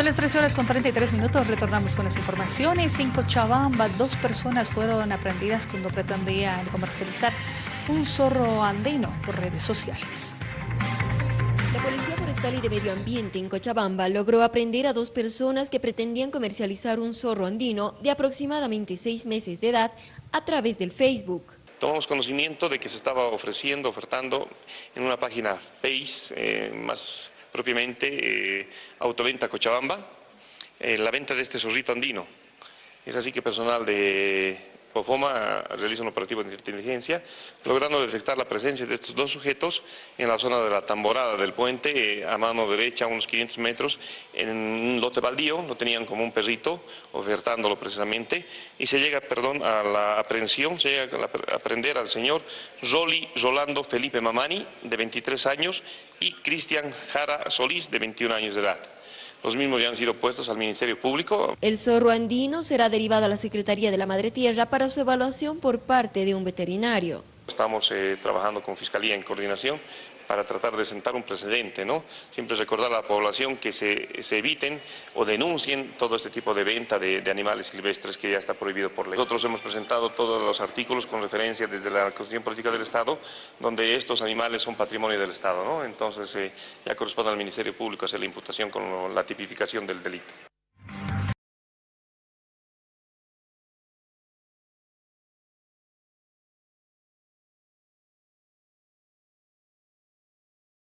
Son las 13 horas con 33 minutos, retornamos con las informaciones. En Cochabamba, dos personas fueron aprendidas cuando pretendían comercializar un zorro andino por redes sociales. La Policía Forestal y de Medio Ambiente en Cochabamba logró aprender a dos personas que pretendían comercializar un zorro andino de aproximadamente seis meses de edad a través del Facebook. Tomamos conocimiento de que se estaba ofreciendo, ofertando en una página Face, eh, más propiamente eh, Autoventa Cochabamba, eh, la venta de este zorrito andino. Es así que personal de COFOMA realiza un operativo de inteligencia, logrando detectar la presencia de estos dos sujetos en la zona de la tamborada del puente, eh, a mano derecha, a unos 500 metros, en un lote baldío, lo tenían como un perrito, ofertándolo precisamente, y se llega, perdón, a la aprehensión, se llega a aprender al señor Roli Rolando Felipe Mamani, de 23 años, y Cristian Jara Solís, de 21 años de edad. Los mismos ya han sido puestos al Ministerio Público. El zorro andino será derivado a la Secretaría de la Madre Tierra para su evaluación por parte de un veterinario. Estamos eh, trabajando con Fiscalía en coordinación para tratar de sentar un precedente, ¿no? Siempre recordar a la población que se, se eviten o denuncien todo este tipo de venta de, animales silvestres que ya está prohibido por ley. Nosotros hemos presentado todos los artículos con referencia desde la Constitución Política del Estado, donde estos animales son patrimonio del Estado, ¿no? Entonces eh, ya corresponde al Ministerio Público hacer la imputación con la tipificación del delito.